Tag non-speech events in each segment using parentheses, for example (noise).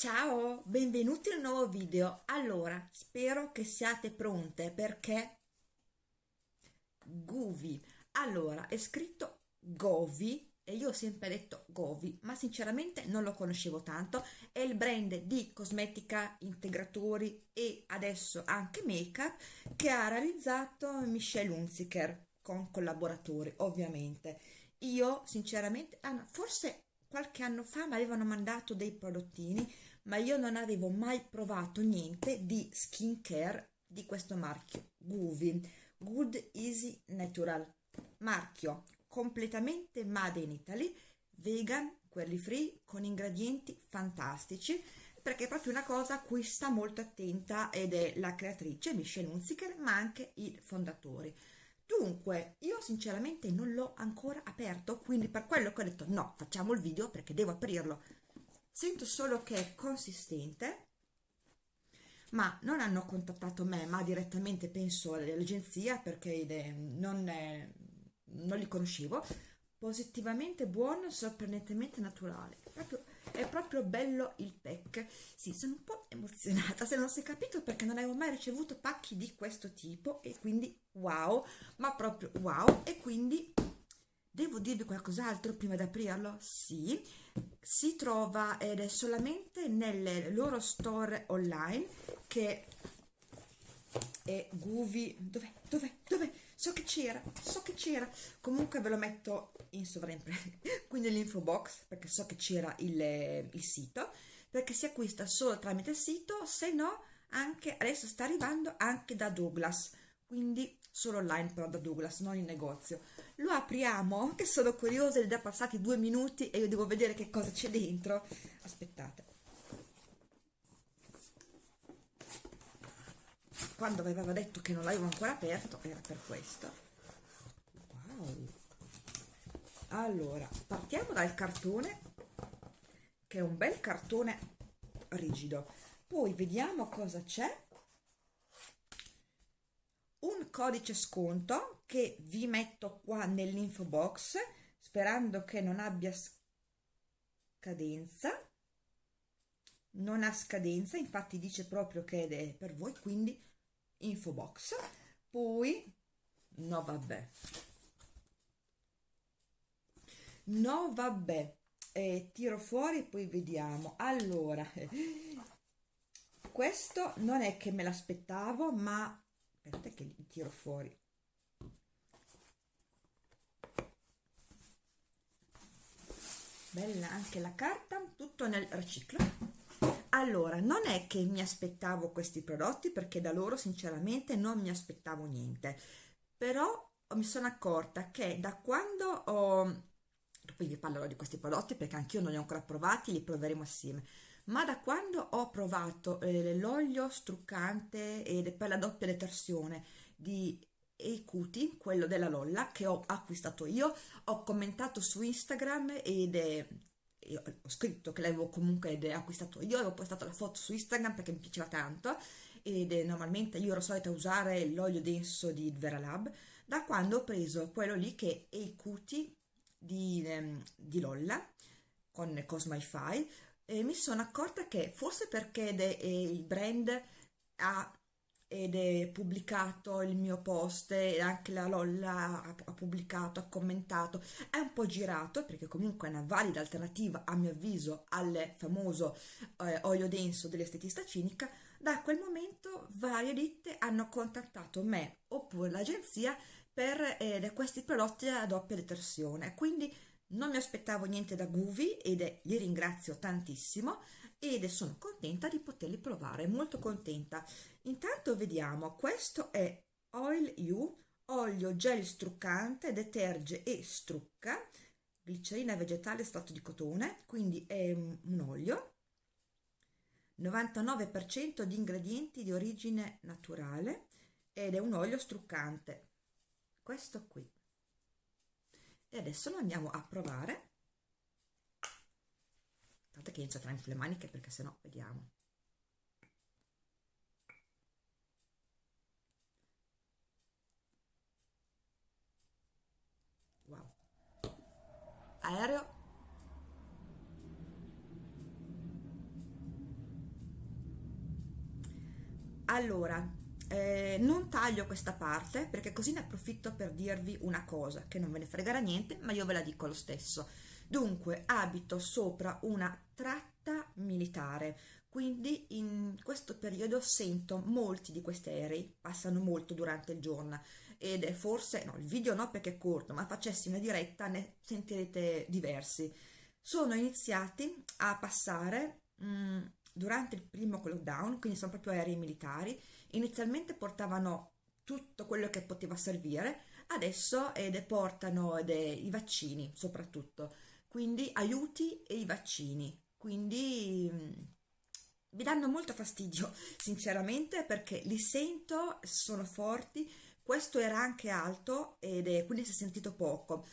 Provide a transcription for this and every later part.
Ciao, benvenuti un nuovo video. Allora, spero che siate pronte perché Guvi. Allora, è scritto Govi e io ho sempre detto Govi, ma sinceramente non lo conoscevo tanto. È il brand di cosmetica, integratori e adesso anche make-up che ha realizzato Michelle Hunziker con collaboratori, ovviamente. Io, sinceramente, ah, forse qualche anno fa mi avevano mandato dei prodottini ma io non avevo mai provato niente di skincare di questo marchio Guvi. Good Easy Natural. Marchio completamente made in Italy vegan, quelli free con ingredienti fantastici perché è proprio una cosa a cui sta molto attenta ed è la creatrice Michelle Hunziker ma anche i fondatori dunque io sinceramente non l'ho ancora aperto quindi per quello che ho detto no facciamo il video perché devo aprirlo sento solo che è consistente ma non hanno contattato me ma direttamente penso all'agenzia perché non, è, non li conoscevo. Positivamente buono sorprendentemente naturale. Proprio, è proprio bello il pack. Sì sono un po' emozionata se non si è capito perché non avevo mai ricevuto pacchi di questo tipo e quindi wow ma proprio wow. E quindi Devo dirvi qualcos'altro prima di aprirlo? Sì, si trova ed è solamente nelle loro store online che è Guvi. Dov'è? Dov'è? Dov'è? So che c'era, so che c'era. Comunque ve lo metto in sovraimpressione, (laughs) qui nell'info box perché so che c'era il, il sito perché si acquista solo tramite il sito, se no anche adesso sta arrivando anche da Douglas quindi solo online però da Douglas, non in negozio. Lo apriamo, che sono curiosa, è passati due minuti e io devo vedere che cosa c'è dentro. Aspettate. Quando vi avevo detto che non l'avevo ancora aperto, era per questo. Wow! Allora, partiamo dal cartone, che è un bel cartone rigido. Poi vediamo cosa c'è codice sconto che vi metto qua nell'info box sperando che non abbia scadenza. Non ha scadenza infatti dice proprio che è per voi quindi info box. Poi no vabbè. No vabbè eh, tiro fuori poi vediamo. Allora (laughs) questo non è che me l'aspettavo ma aspettate che li tiro fuori. Bella anche la carta tutto nel riciclo. Allora non è che mi aspettavo questi prodotti perché da loro sinceramente non mi aspettavo niente. Però mi sono accorta che da quando ho poi vi parlerò di questi prodotti perché anch'io non li ho ancora provati li proveremo assieme ma da quando ho provato eh, l'olio struccante ed per la doppia detersione di Ecuti, quello della Lolla che ho acquistato io, ho commentato su Instagram ed è ho scritto che l'avevo comunque acquistato io, avevo postato la foto su Instagram perché mi piaceva tanto ed è, normalmente io ero solita usare l'olio denso di Veralab da quando ho preso quello lì che è Ecuti di, ehm, di Lolla con Cosmify e mi sono accorta che forse perché il brand ha ed è pubblicato il mio post e anche la Lolla ha pubblicato, ha commentato, è un po' girato perché comunque è una valida alternativa a mio avviso al famoso eh, olio denso dell'estetista cinica, da quel momento varie ditte hanno contattato me oppure l'agenzia per eh, questi prodotti a doppia detersione, quindi non mi aspettavo niente da Guvi ed li ringrazio tantissimo ed sono contenta di poterli provare, molto contenta. Intanto vediamo, questo è Oil You, olio gel struccante, deterge e strucca, glicerina vegetale strato di cotone, quindi è un olio, 99% di ingredienti di origine naturale ed è un olio struccante. Questo qui e adesso lo andiamo a provare. Tanto che inizio a tranfile le maniche perché sennò vediamo. Wow. Aereo. Allora eh, non taglio questa parte perché così ne approfitto per dirvi una cosa che non ve ne fregherà niente ma io ve la dico lo stesso. Dunque abito sopra una tratta militare quindi in questo periodo sento molti di questi aerei passano molto durante il giorno ed è forse no il video no perché è corto ma facessi una diretta ne sentirete diversi. Sono iniziati a passare mh, mm, durante il primo lockdown, quindi sono proprio aerei militari, inizialmente portavano tutto quello che poteva servire, adesso ed portano i vaccini soprattutto, quindi aiuti e i vaccini, quindi mh, mi danno molto fastidio (laughs) sinceramente perché li sento, sono forti, questo era anche alto ed è, quindi si è sentito poco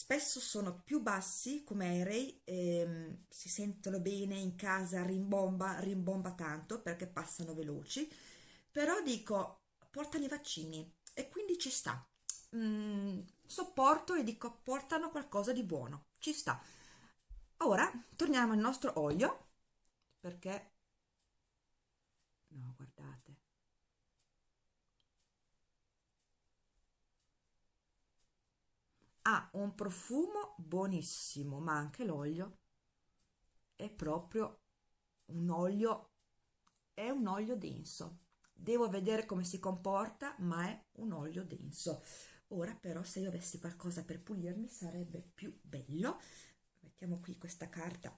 spesso sono più bassi come aerei, ehm, si sentono bene in casa, rimbomba, rimbomba tanto perché passano veloci, però dico portano i vaccini e quindi ci sta. Mm, sopporto e dico portano qualcosa di buono, ci sta. Ora torniamo al nostro olio perché no guardate ha un profumo buonissimo ma anche l'olio è proprio un olio è un olio denso. Devo vedere come si comporta ma è un olio denso. Ora però se io avessi qualcosa per pulirmi sarebbe più bello. Mettiamo qui questa carta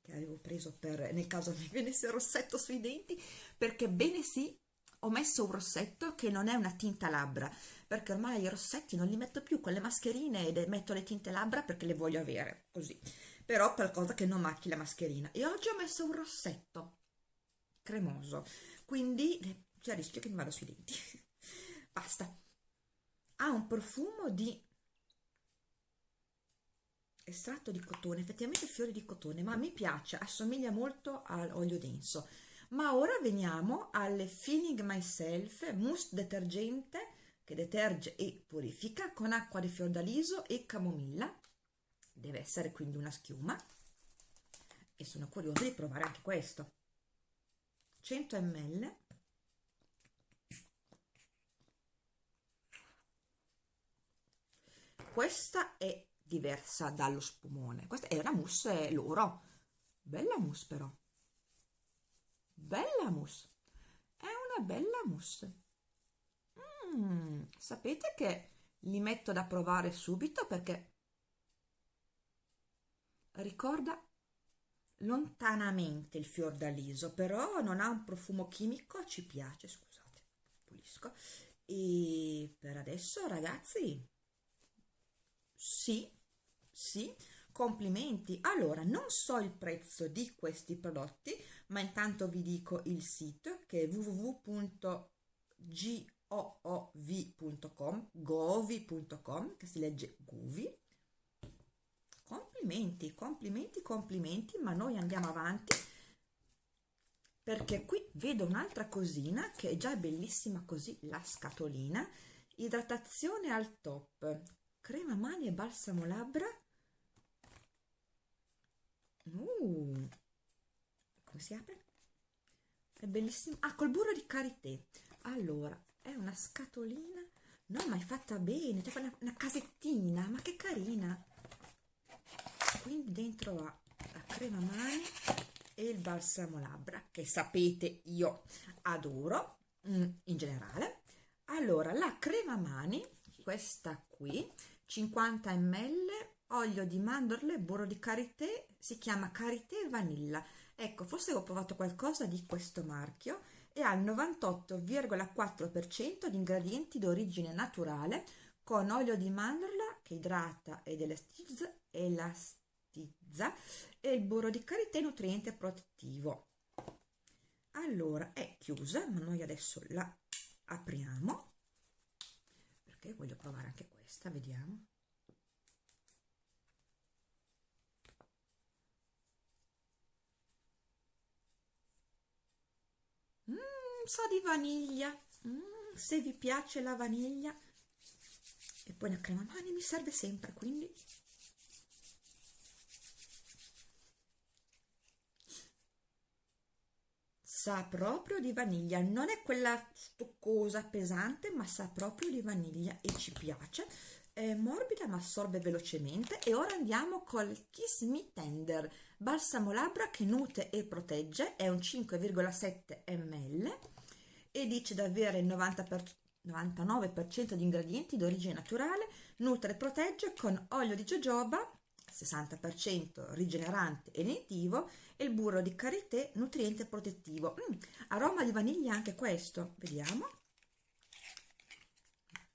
che avevo preso per nel caso mi venisse rossetto sui denti perché bene sì ho messo un rossetto che non è una tinta labbra perché ormai i rossetti non li metto più con le mascherine e metto le tinte labbra perché le voglio avere così. Però qualcosa che non macchi la mascherina. E oggi ho messo un rossetto cremoso. Quindi c'è il rischio che mi vada sui denti. (laughs) Basta. Ha un profumo di estratto di cotone effettivamente fiori di cotone ma mi piace assomiglia molto all'olio denso ma ora veniamo alle Feeling Myself mousse detergente che deterge e purifica con acqua di fiordaliso e camomilla. Deve essere quindi una schiuma. E sono curiosa di provare anche questo. 100 ml questa è diversa dallo spumone. Questa è una mousse loro. Bella mousse però bella mousse. È una bella mousse. Mm, sapete che li metto da provare subito perché ricorda lontanamente il fiordaliso però non ha un profumo chimico ci piace scusate pulisco. E per adesso ragazzi sì sì complimenti. Allora non so il prezzo di questi prodotti ma intanto vi dico il sito che è www.goov.com govi.com che si legge guvi complimenti complimenti complimenti ma noi andiamo avanti perché qui vedo un'altra cosina che è già bellissima così la scatolina. Idratazione al top crema mani e balsamo labbra. Uh, come si apre? è bellissimo. Ah col burro di karité. Allora è una scatolina. No ma è fatta bene. Cioè una, una casettina. Ma che carina. Quindi dentro ha la crema mani e il balsamo labbra che sapete io adoro mm, in generale. Allora la crema mani questa qui 50 ml olio di mandorle burro di karité si chiama karité vanilla ecco forse ho provato qualcosa di questo marchio e ha il 98,4% di ingredienti d'origine naturale con olio di mandorla che idrata ed elastizza, elastizza e il burro di karité nutriente protettivo. Allora è chiusa ma noi adesso la apriamo perché voglio provare anche questa vediamo sa di vaniglia. Mm, se vi piace la vaniglia. E poi la crema. Mani mi serve sempre quindi. Sa proprio di vaniglia. Non è quella stoccosa pesante ma sa proprio di vaniglia e ci piace. È morbida ma assorbe velocemente. E ora andiamo col Kiss Me Tender. Balsamo labbra che nutre e protegge. È un 5,7 ml e dice di avere il 90 per, 99% di ingredienti d'origine naturale nutre e protegge con olio di jojoba 60% rigenerante e lentivo e il burro di karité nutriente protettivo. Mm, aroma di vaniglia anche questo. Vediamo.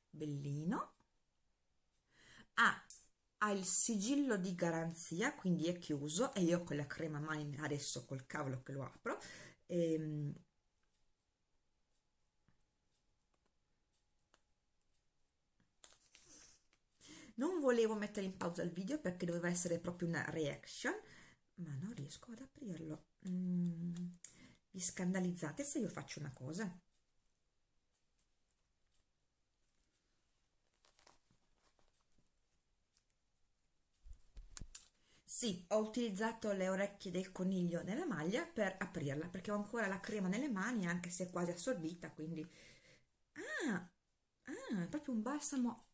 Bellino. Ha, ha il sigillo di garanzia quindi è chiuso e io con la crema mani adesso col cavolo che lo apro. Ehm, non volevo mettere in pausa il video perché doveva essere proprio una reaction ma non riesco ad aprirlo. Mm, vi scandalizzate se io faccio una cosa? Sì, ho utilizzato le orecchie del coniglio nella maglia per aprirla perché ho ancora la crema nelle mani anche se è quasi assorbita quindi. Ah, ah è proprio un balsamo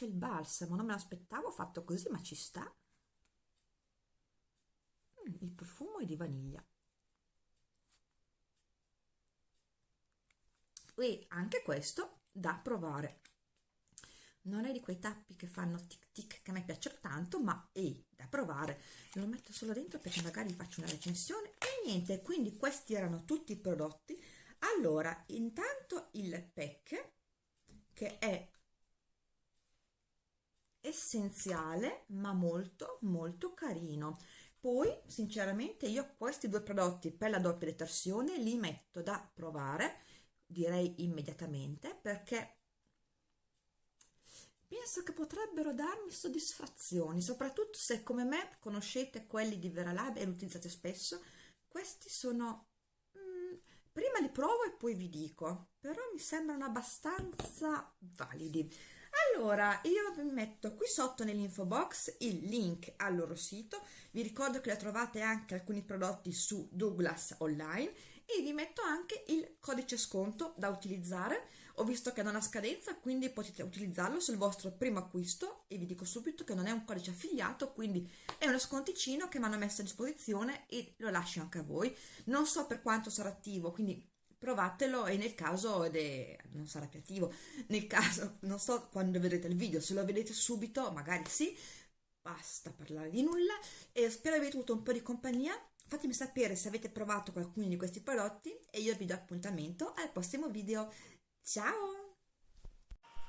c'è il balsamo non me l'aspettavo fatto così ma ci sta. Mm, il profumo è di vaniglia. E anche questo da provare. Non è di quei tappi che fanno tic tic che a me piacciono tanto ma è da provare. Lo metto solo dentro perché magari faccio una recensione. E niente quindi questi erano tutti i prodotti. Allora intanto il pack che è essenziale ma molto molto carino. Poi sinceramente io questi due prodotti per la doppia detersione li metto da provare direi immediatamente perché penso che potrebbero darmi soddisfazioni soprattutto se come me conoscete quelli di Veralab e li utilizzate spesso. Questi sono mm, prima li provo e poi vi dico però mi sembrano abbastanza validi allora io vi metto qui sotto nell'info box il link al loro sito. Vi ricordo che trovate anche alcuni prodotti su Douglas online. E vi metto anche il codice sconto da utilizzare. Ho visto che non ha scadenza quindi potete utilizzarlo sul vostro primo acquisto. E vi dico subito che non è un codice affiliato quindi è uno sconticino che mi hanno messo a disposizione e lo lascio anche a voi. Non so per quanto sarà attivo quindi provatelo e nel caso ed è, non sarà più attivo nel caso non so quando vedrete il video se lo vedete subito magari sì basta parlare di nulla e spero avete avuto un po' di compagnia. Fatemi sapere se avete provato qualcuno di questi prodotti e io vi do appuntamento al prossimo video. Ciao!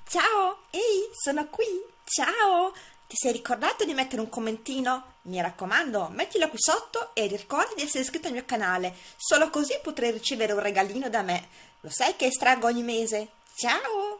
Ciao! Ehi sono qui! Ciao ti sei ricordato di mettere un commentino? Mi raccomando, mettilo qui sotto e ricordi di essere iscritto al mio canale, solo così potrai ricevere un regalino da me. Lo sai che estraggo ogni mese? Ciao!